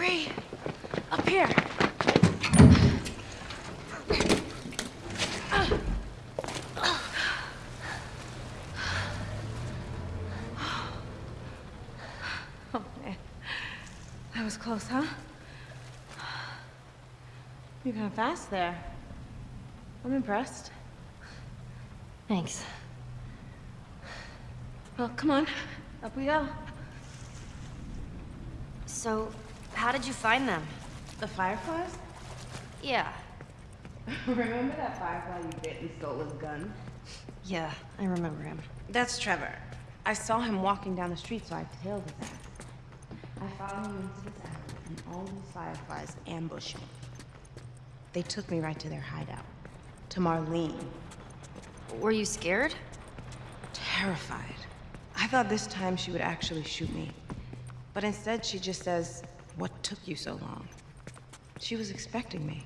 Marie, up here. Oh, man. That was close, huh? You're kind of fast there. I'm impressed. Thanks. Well, come on. Up we go. So, how did you find them? The fireflies? Yeah. Remember that firefly you bit and stole his gun? Yeah, I remember him. That's Trevor. I saw him walking down the street, so I tailed his ass. I followed him into this alley, and all these fireflies ambushed me. They took me right to their hideout. To Marlene. Were you scared? Terrified. I thought this time she would actually shoot me. But instead, she just says, What took you so long? She was expecting me.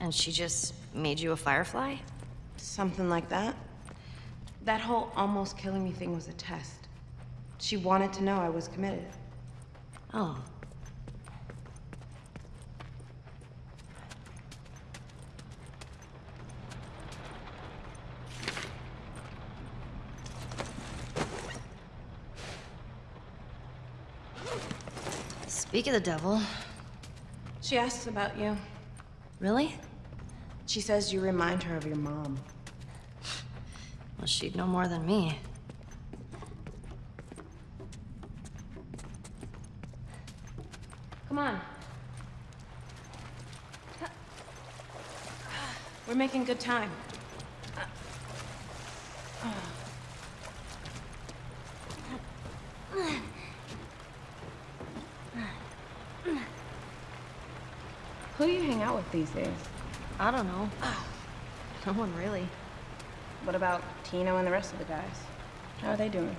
And she just made you a firefly? Something like that. That whole almost killing me thing was a test. She wanted to know I was committed. Oh. Speak of the devil. She asks about you. Really? She says you remind her of your mom. Well, she'd know more than me. Come on. We're making good time. Who do you hang out with these days? I don't know. No one really. What about Tino and the rest of the guys? How are they doing?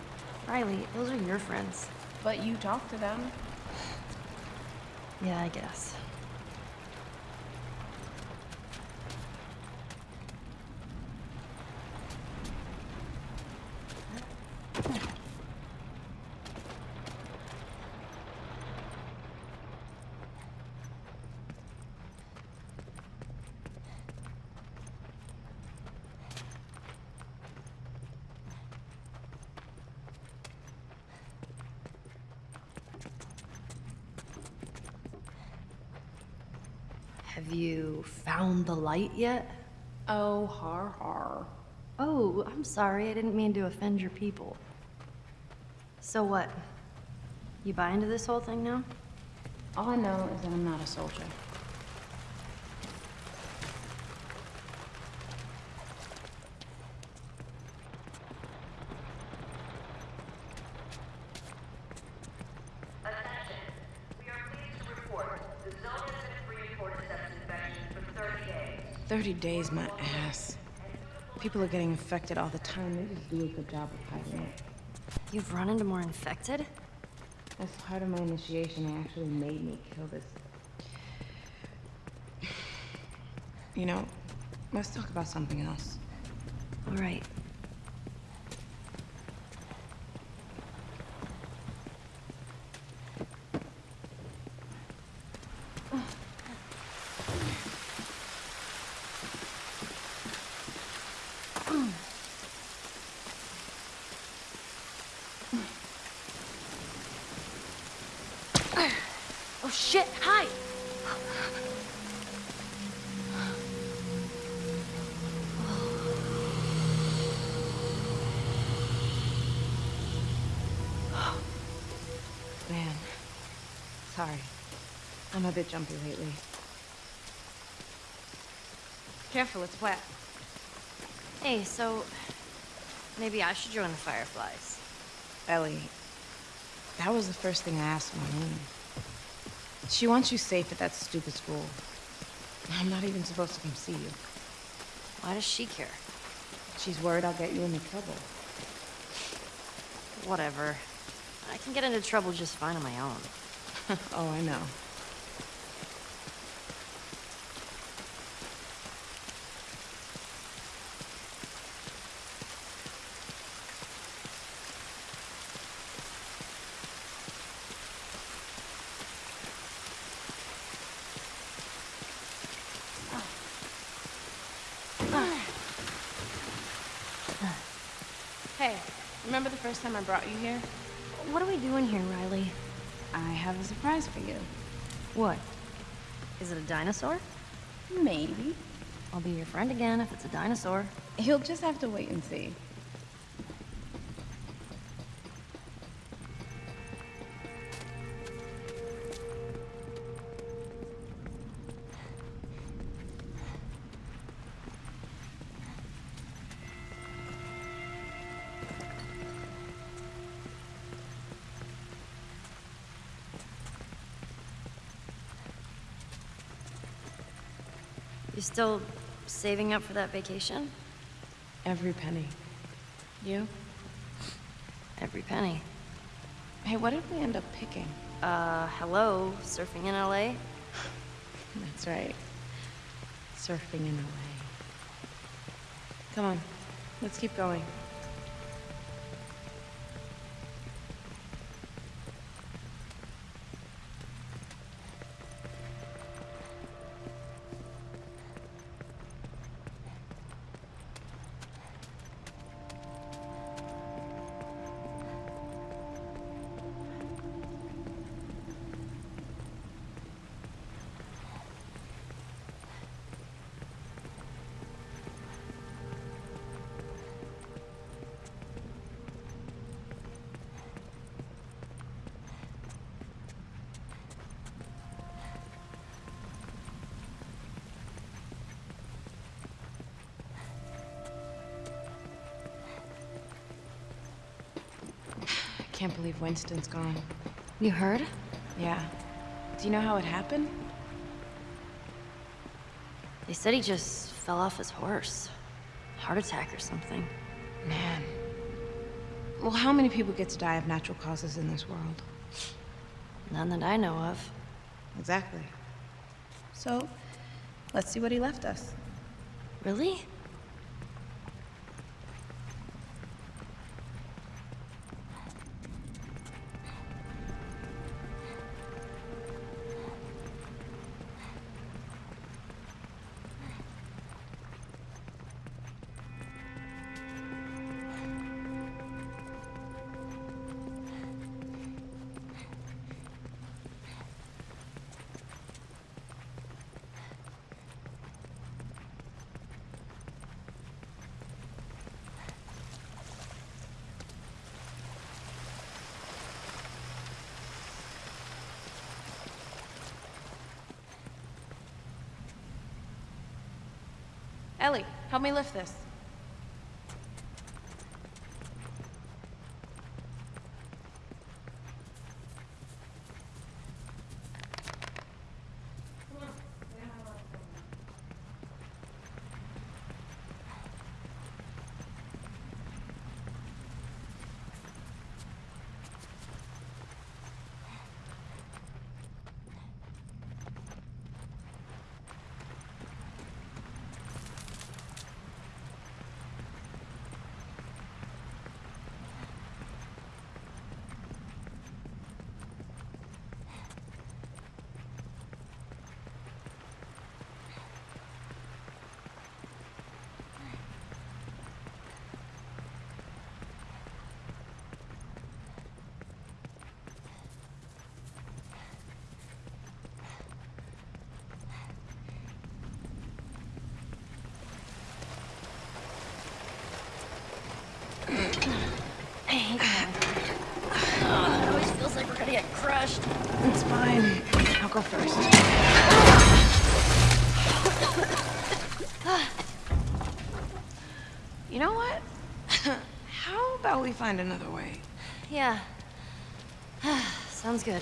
Riley, those are your friends. But you talk to them. Yeah, I guess. Have you found the light yet? Oh, har har. Oh, I'm sorry. I didn't mean to offend your people. So what? You buy into this whole thing now? All I know is that I'm not a soldier. Attention. We are pleased to report the zone has been free for cordyceps infection for 30 days. 30 days, my ass. People are getting infected all the time. They just do a good job of hiding it. You've run into more infected? As part of my initiation, they actually made me kill this. You know, let's talk about something else. All right. Sorry. I'm a bit jumpy lately. Careful, it's wet. Hey, so maybe I should join the Fireflies. Ellie, that was the first thing I asked Marlene. She wants you safe at that stupid school. I'm not even supposed to come see you. Why does she care? She's worried I'll get you into trouble. Whatever. I can get into trouble just fine on my own. oh, I know. Hey, remember the first time I brought you here? What are we doing here, Riley? I have a surprise for you. What? Is it a dinosaur? Maybe. I'll be your friend again if it's a dinosaur. You'll just have to wait and see. You still saving up for that vacation? Every penny. You? Every penny. Hey, what did we end up picking? Uh, hello, surfing in LA? That's right. Surfing in LA. Come on, let's keep going. Can't believe Winston's gone. You heard? Yeah. Do you know how it happened? They said he just fell off his horse. Heart attack or something. Man. Well, how many people get to die of natural causes in this world? None that I know of. Exactly. So, let's see what he left us. Really? Ellie, help me lift this. I hate that. Oh, it always feels like we're gonna get crushed. It's fine. I'll go first. you know what? How about we find another way? Yeah. Sounds good.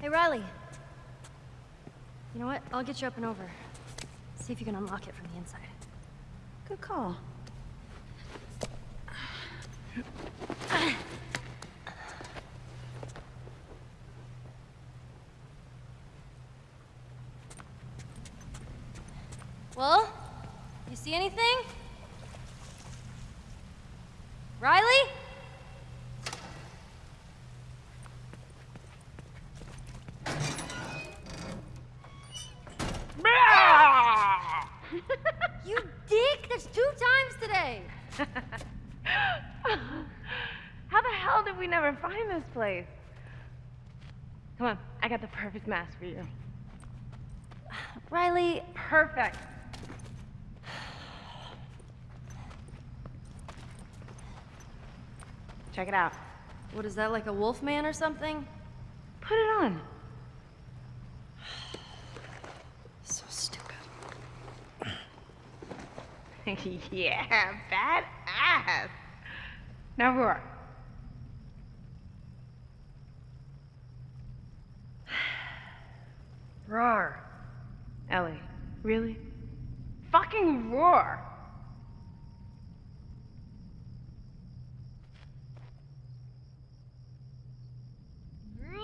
Hey, Riley. You know what? I'll get you up and over. See if you can unlock it from the inside. Good call. Well, you see anything? Riley? You dick! That's two times today! How the hell did we never find this place? Come on, I got the perfect mask for you. Riley, Perfect. Check it out. what is that, like a wolf man or something? Put it on. So stupid. yeah, badass. Now roar. Roar. Ellie, really? Fucking roar. Roar!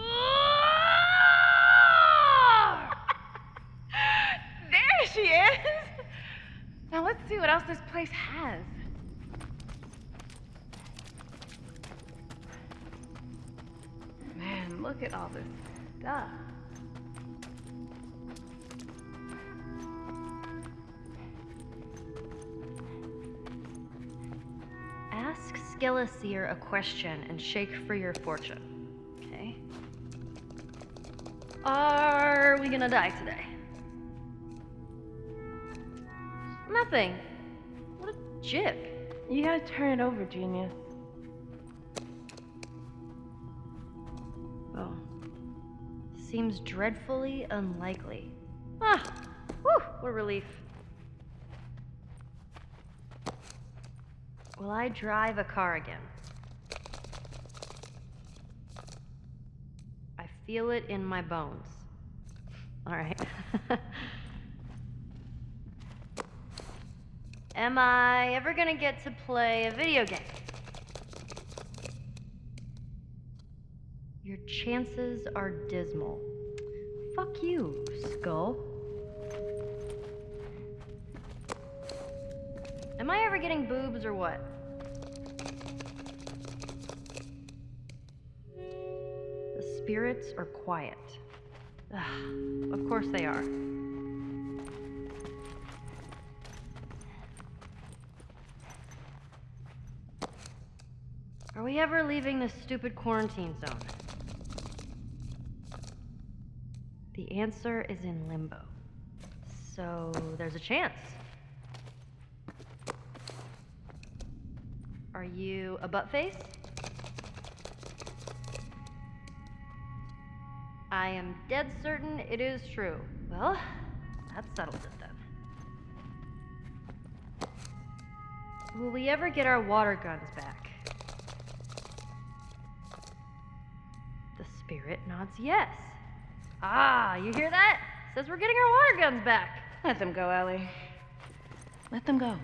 there she is. Now let's see what else this place has. Man, look at all this stuff. Ask Skeleseer a question and shake for your fortune. Okay? Are we gonna die today? Nothing. What a jip. You gotta turn it over, genius. Oh. Seems dreadfully unlikely. Ah! Whew! What a relief. Will I drive a car again? I feel it in my bones. Alright. Am I ever gonna get to play a video game? Your chances are dismal. Fuck you, Skull. Am I ever getting boobs or what? Spirits are quiet. Ugh, of course they are. Are we ever leaving this stupid quarantine zone? The answer is in limbo. So there's a chance. Are you a butt face? I am dead certain it is true. Well, that settles it then. Will we ever get our water guns back? The spirit nods yes. Ah, you hear that? Says we're getting our water guns back. Let them go, Ellie. Let them go.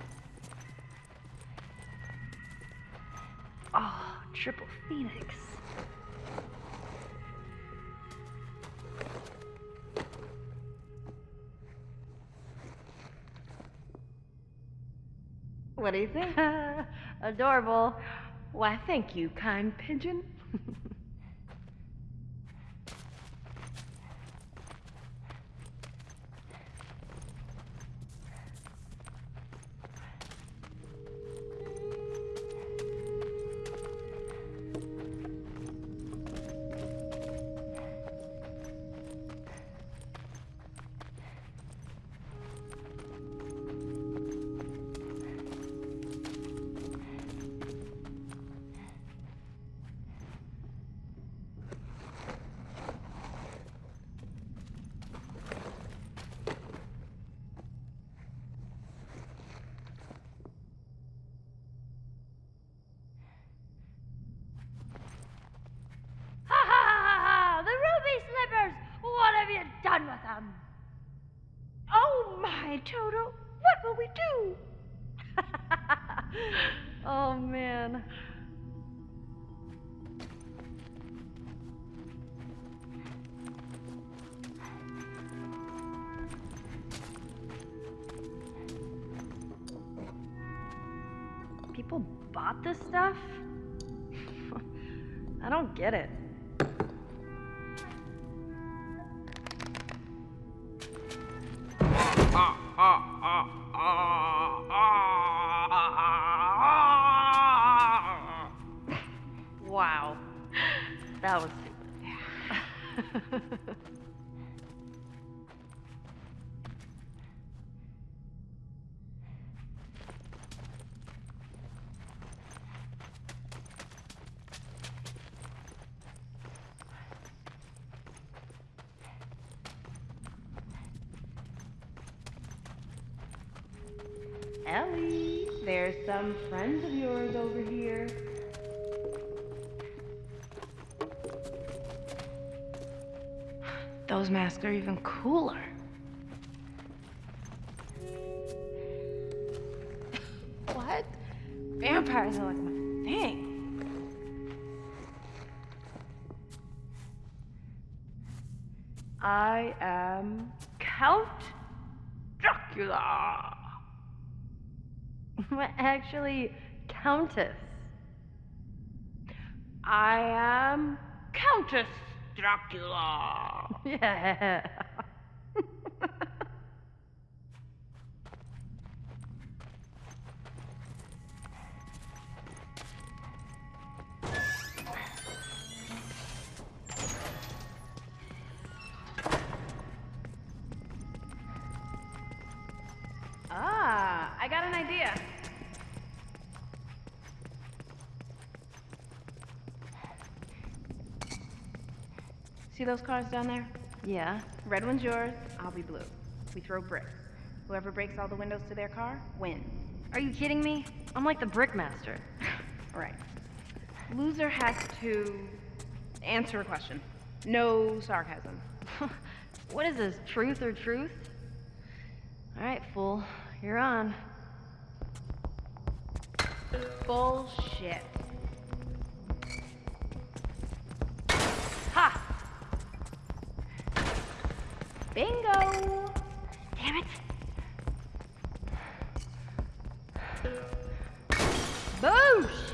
Oh, triple phoenix. What do you think? Adorable. Why, thank you, kind pigeon. Oh man. People bought this stuff? I don't get it. Ellie, there's some friends of yours over here. Those masks are even cooler. what? Vampires are like my thing. I am Count Dracula. Actually, Countess. I am Countess Dracula. Yeah. Those cars down there? yeah. Red one's yours, I'll be blue. We throw bricks. Whoever breaks all the windows to their car wins. Are you kidding me? I'm like the Brickmaster. All right. Loser has to answer a question. No sarcasm. what is this, truth or truth? All right, fool. You're on. Bullshit. Bingo! Damn it! Boosh!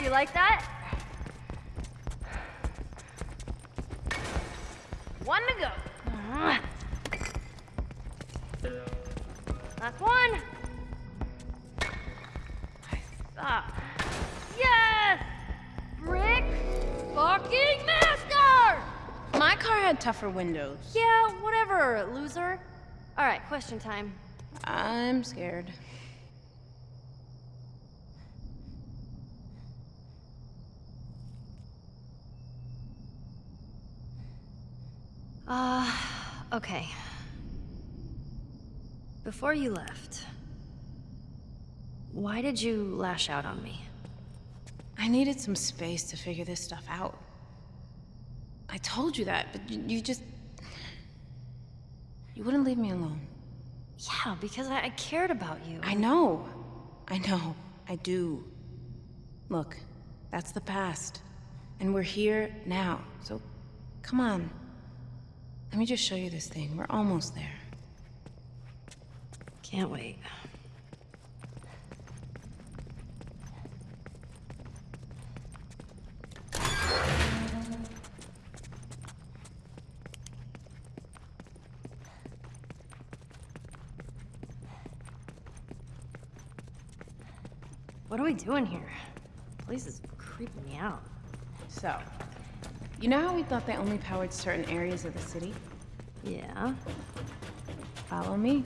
Yeah, you like that? One to go. Last one. Ah, Yes! Brick fucking master! my car had tougher windows. Yeah, whatever, loser. All right, question time. I'm scared. Uh, okay. Before you left, why did you lash out on me? I needed some space to figure this stuff out. I told you that, but you, you just. You wouldn't leave me alone. Yeah, because I, I cared about you. I know. I know. I do. Look, that's the past. And we're here now. So, come on. Let me just show you this thing. We're almost there. Can't wait. What are we doing here? Place is creeping me out. So, you know how we thought they only powered certain areas of the city? Yeah. Follow me.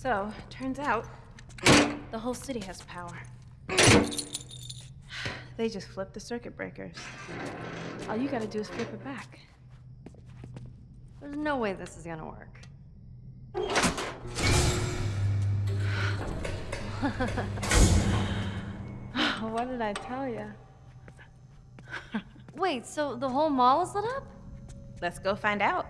So, turns out, the whole city has power. They just flip the circuit breakers. All you gotta do is flip it back. There's no way this is gonna work. what did I tell you? Wait, so the whole mall is lit up? Let's go find out.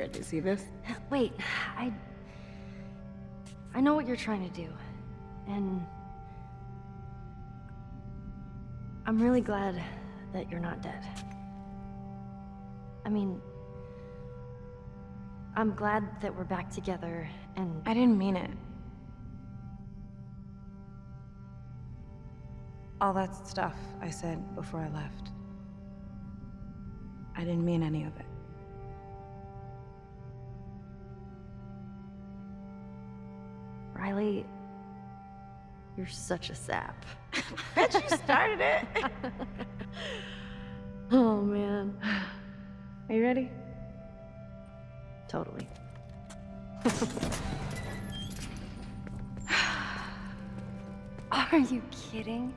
You ready to see this? Wait, I. I know what you're trying to do. And. I'm really glad that you're not dead. I mean. I'm glad that we're back together and. I didn't mean it. All that stuff I said before I left. I didn't mean any of it. Riley. You're such a sap. Bet you started it. oh, man. Are you ready? Totally. Are you kidding?